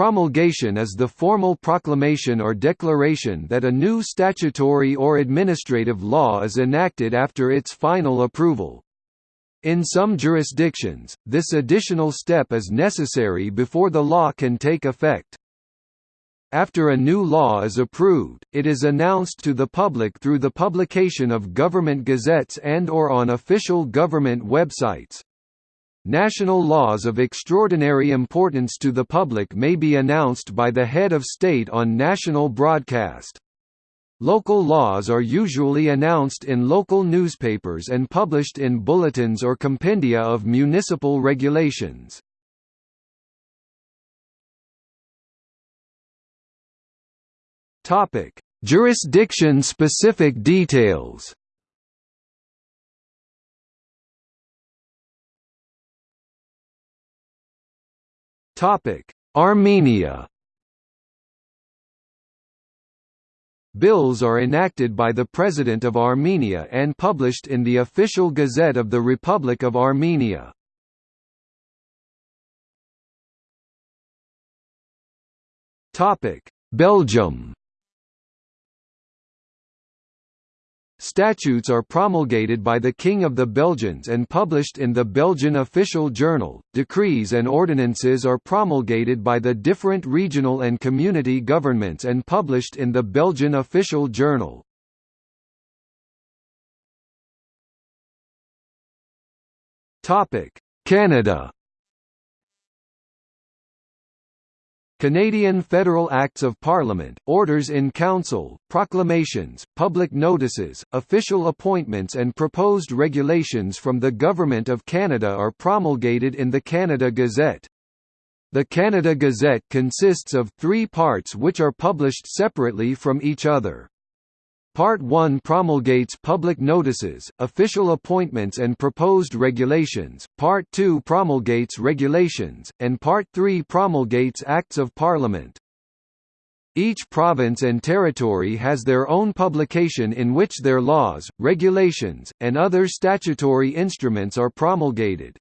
Promulgation is the formal proclamation or declaration that a new statutory or administrative law is enacted after its final approval. In some jurisdictions, this additional step is necessary before the law can take effect. After a new law is approved, it is announced to the public through the publication of government gazettes and or on official government websites. National laws of extraordinary importance to the public may be announced by the head of state on national broadcast. Local laws are usually announced in local newspapers and published in bulletins or compendia of municipal regulations. Jurisdiction-specific details Armenia. Bills are enacted by the President of Armenia and published in the Official Gazette of the Republic of Armenia. Belgium Statutes are promulgated by the King of the Belgians and published in the Belgian official journal. Decrees and ordinances are promulgated by the different regional and community governments and published in the Belgian official journal. Topic: Canada Canadian federal acts of parliament, orders in council, proclamations, public notices, official appointments and proposed regulations from the Government of Canada are promulgated in the Canada Gazette. The Canada Gazette consists of three parts which are published separately from each other. Part 1 promulgates public notices, official appointments and proposed regulations, Part 2 promulgates regulations, and Part 3 promulgates Acts of Parliament. Each province and territory has their own publication in which their laws, regulations, and other statutory instruments are promulgated.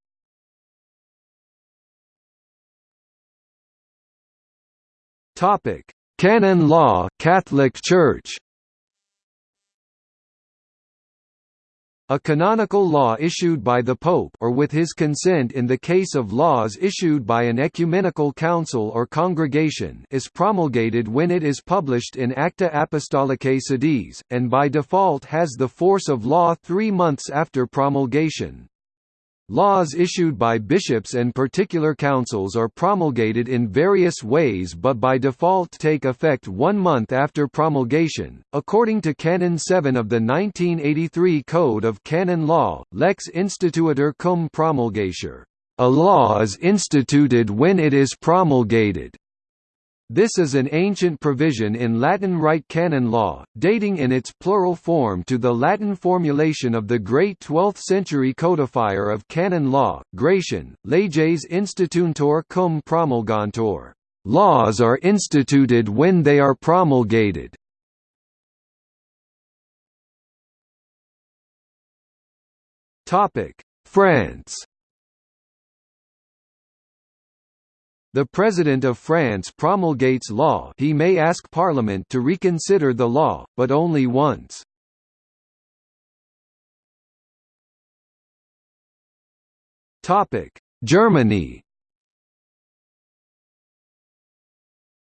Canon law Catholic Church A canonical law issued by the Pope or with his consent in the case of laws issued by an ecumenical council or congregation is promulgated when it is published in Acta Apostolicae Sedis, and by default has the force of law three months after promulgation. Laws issued by bishops and particular councils are promulgated in various ways but by default take effect one month after promulgation. According to Canon 7 of the 1983 Code of Canon Law, lex instituitur cum promulgatur, a law is instituted when it is promulgated. This is an ancient provision in Latin Rite canon law, dating in its plural form to the Latin formulation of the great 12th-century codifier of canon law, Gratian, leges instituuntur cum promulgantur. Laws are instituted when they are promulgated. France The President of France promulgates law. He may ask Parliament to reconsider the law, but only once. Germany.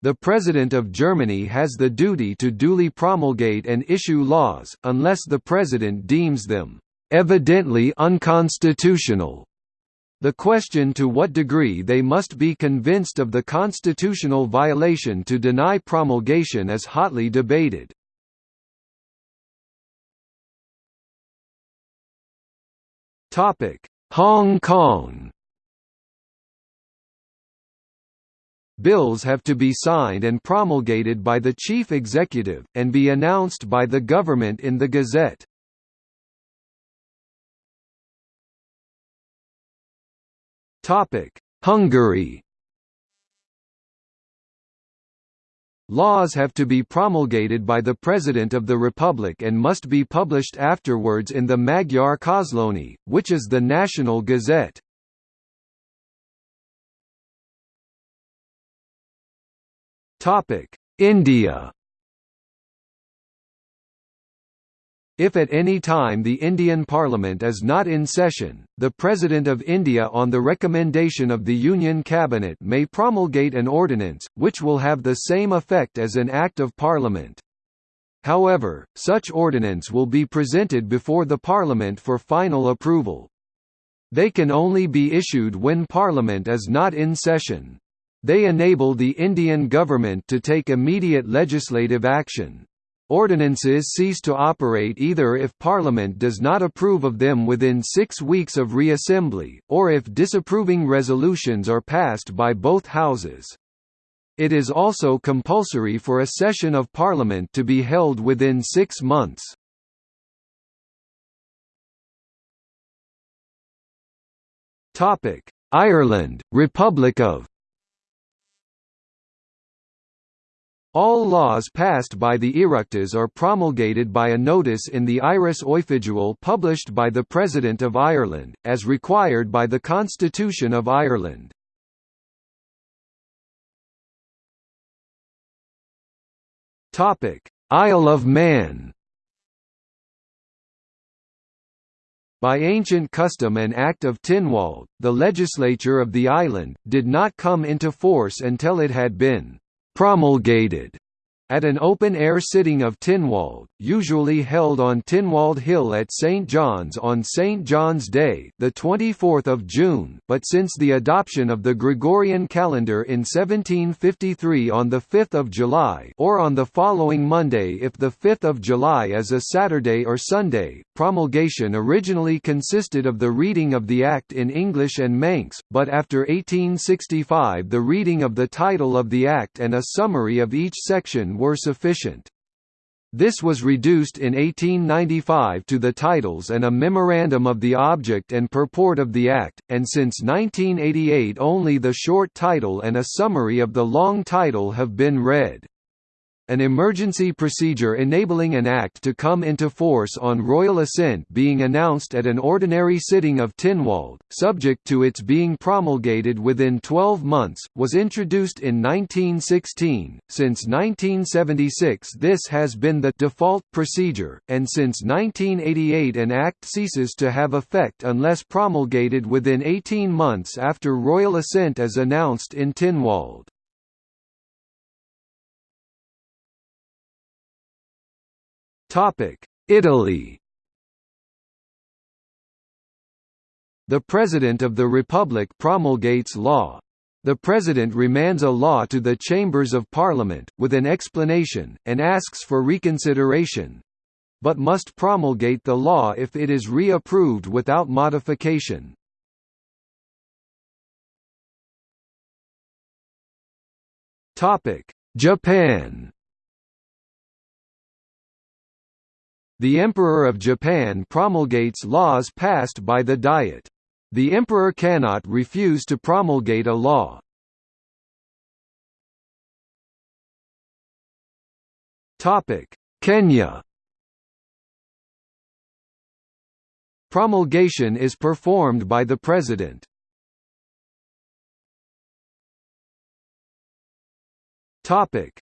The President of Germany has the duty to duly promulgate and issue laws, unless the President deems them evidently unconstitutional the question to what degree they must be convinced of the constitutional violation to deny promulgation is hotly debated. Hong Kong Bills have to be signed and promulgated by the chief executive, and be announced by the government in the Gazette. Hungary Laws have to be promulgated by the President of the Republic and must be published afterwards in the Magyar Közlöny, which is the national gazette. India If at any time the Indian Parliament is not in session, the President of India on the recommendation of the Union Cabinet may promulgate an ordinance, which will have the same effect as an Act of Parliament. However, such ordinance will be presented before the Parliament for final approval. They can only be issued when Parliament is not in session. They enable the Indian government to take immediate legislative action. Ordinances cease to operate either if Parliament does not approve of them within six weeks of reassembly, or if disapproving resolutions are passed by both houses. It is also compulsory for a session of Parliament to be held within six months. Ireland, Republic of All laws passed by the Oireachtas are promulgated by a notice in the Iris Oifigiúil published by the President of Ireland, as required by the Constitution of Ireland. Isle of Man By ancient custom and Act of Tynwald, the legislature of the island, did not come into force until it had been promulgated at an open-air sitting of Tynwald, usually held on Tynwald Hill at St John's on St John's Day, the 24th of June, but since the adoption of the Gregorian calendar in 1753 on the 5th of July, or on the following Monday if the 5th of July is a Saturday or Sunday. Promulgation originally consisted of the reading of the act in English and Manx, but after 1865 the reading of the title of the act and a summary of each section were sufficient. This was reduced in 1895 to the titles and a memorandum of the object and purport of the Act, and since 1988 only the short title and a summary of the long title have been read an emergency procedure enabling an act to come into force on royal assent being announced at an ordinary sitting of Tynwald, subject to its being promulgated within 12 months, was introduced in 1916. Since 1976 this has been the default procedure, and since 1988 an act ceases to have effect unless promulgated within 18 months after royal assent is announced in Tynwald. Italy The President of the Republic promulgates law. The President remands a law to the Chambers of Parliament, with an explanation, and asks for reconsideration—but must promulgate the law if it is re-approved without modification. Japan The Emperor of Japan promulgates laws passed by the Diet. The Emperor cannot refuse to promulgate a law. Kenya Promulgation is performed by the President.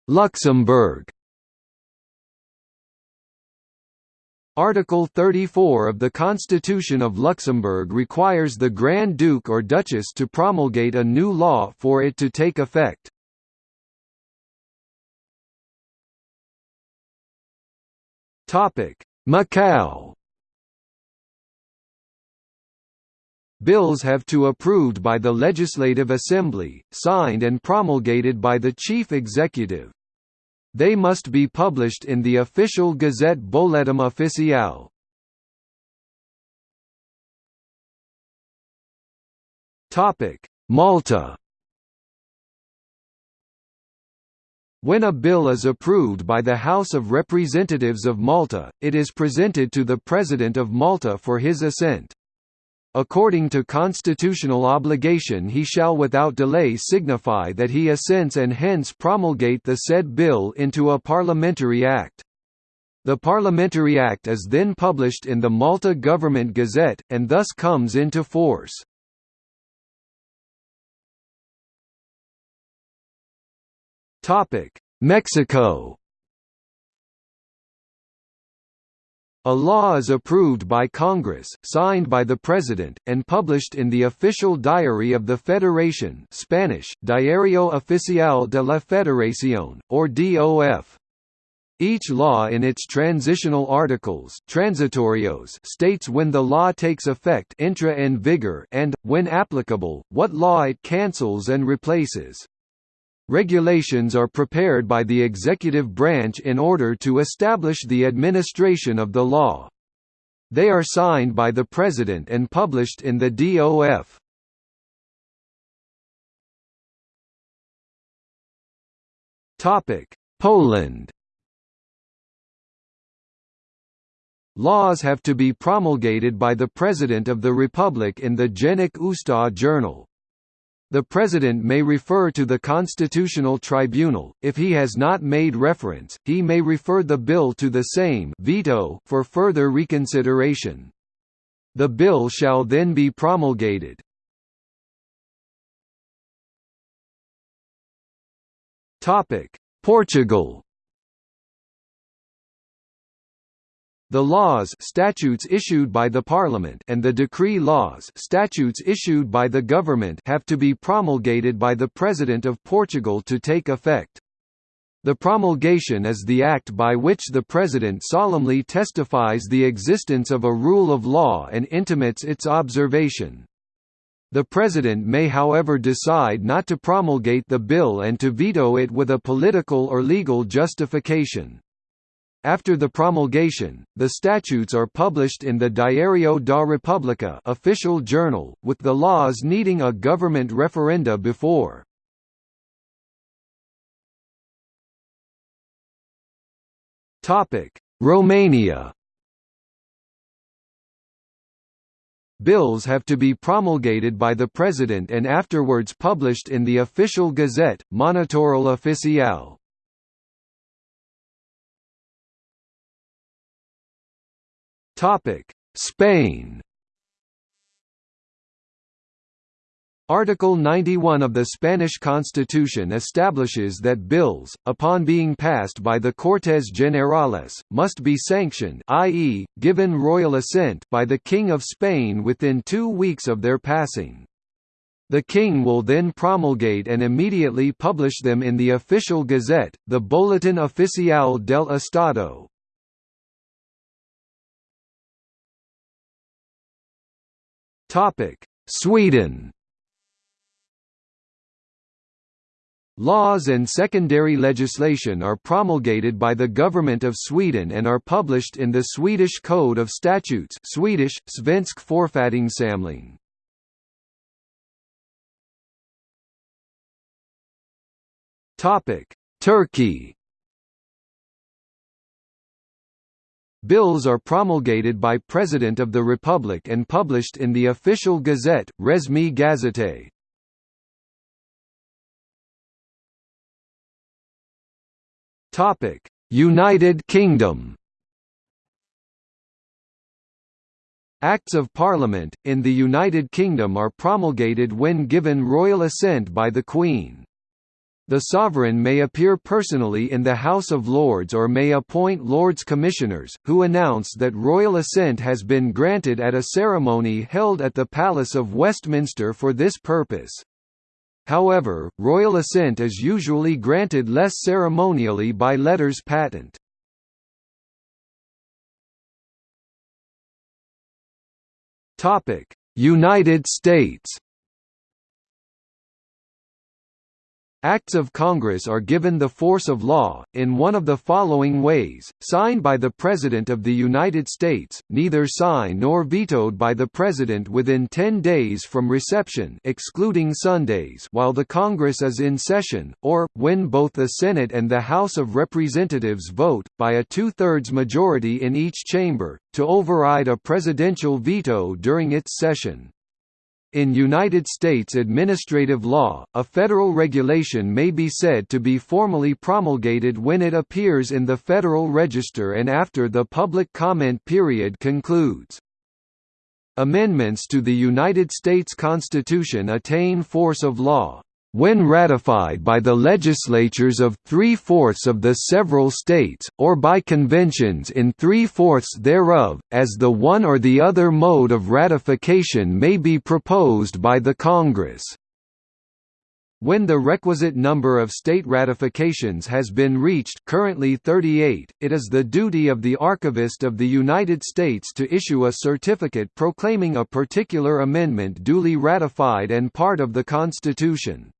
Luxembourg Article 34 of the Constitution of Luxembourg requires the Grand Duke or Duchess to promulgate a new law for it to take effect. Macau Bills have to approved by the Legislative Assembly, signed and promulgated by the Chief Executive. They must be published in the official Gazette Boletim Oficial. Malta When a bill is approved by the House of Representatives of Malta, it is presented to the President of Malta for his assent. According to constitutional obligation he shall without delay signify that he assents and hence promulgate the said bill into a parliamentary act. The parliamentary act is then published in the Malta Government Gazette, and thus comes into force. Mexico A law is approved by Congress, signed by the President, and published in the Official Diary of the Federation Spanish, Diario Oficial de la Federación, or DOF. Each law in its transitional articles transitorios states when the law takes effect entra en vigor and, when applicable, what law it cancels and replaces. Regulations are prepared by the executive branch in order to establish the administration of the law. They are signed by the President and published in the DOF. Poland Laws have to be promulgated by the President of the Republic in the Dziennik Ustaw Journal. The President may refer to the Constitutional Tribunal, if he has not made reference, he may refer the bill to the Sejm veto for further reconsideration. The bill shall then be promulgated. Portugal The laws statutes issued by the Parliament and the decree laws statutes issued by the government have to be promulgated by the President of Portugal to take effect. The promulgation is the act by which the President solemnly testifies the existence of a rule of law and intimates its observation. The President may however decide not to promulgate the bill and to veto it with a political or legal justification. After the promulgation, the statutes are published in the Diario da República official journal, with the laws needing a government referenda before. Romania Bills have to be promulgated by the President and afterwards published in the official gazette, Monitorul Oficial. Topic: Spain. Article 91 of the Spanish Constitution establishes that bills, upon being passed by the Cortes Generales, must be sanctioned i.e., given royal assent by the King of Spain within two weeks of their passing. The king will then promulgate and immediately publish them in the official gazette, the Boletín Oficial del Estado. Sweden Laws and secondary legislation are promulgated by the Government of Sweden and are published in the Swedish Code of Statutes Swedish, Svensk Författningssamling. Turkey Bills are promulgated by President of the Republic and published in the official gazette, Resmi Gazete. United Kingdom Acts of Parliament, in the United Kingdom are promulgated when given royal assent by the Queen. The sovereign may appear personally in the House of Lords or may appoint Lords Commissioners, who announce that royal assent has been granted at a ceremony held at the Palace of Westminster for this purpose. However, royal assent is usually granted less ceremonially by letters patent. United States Acts of Congress are given the force of law, in one of the following ways, signed by the President of the United States, neither signed nor vetoed by the President within 10 days from reception excluding Sundays while the Congress is in session, or, when both the Senate and the House of Representatives vote, by a two-thirds majority in each chamber, to override a presidential veto during its session. In United States administrative law, a federal regulation may be said to be formally promulgated when it appears in the Federal Register and after the public comment period concludes. Amendments to the United States Constitution attain force of law. When ratified by the legislatures of three-fourths of the several states, or by conventions in three-fourths thereof, as the one or the other mode of ratification may be proposed by the Congress. When the requisite number of state ratifications has been reached currently 38, it is the duty of the Archivist of the United States to issue a certificate proclaiming a particular amendment duly ratified and part of the Constitution.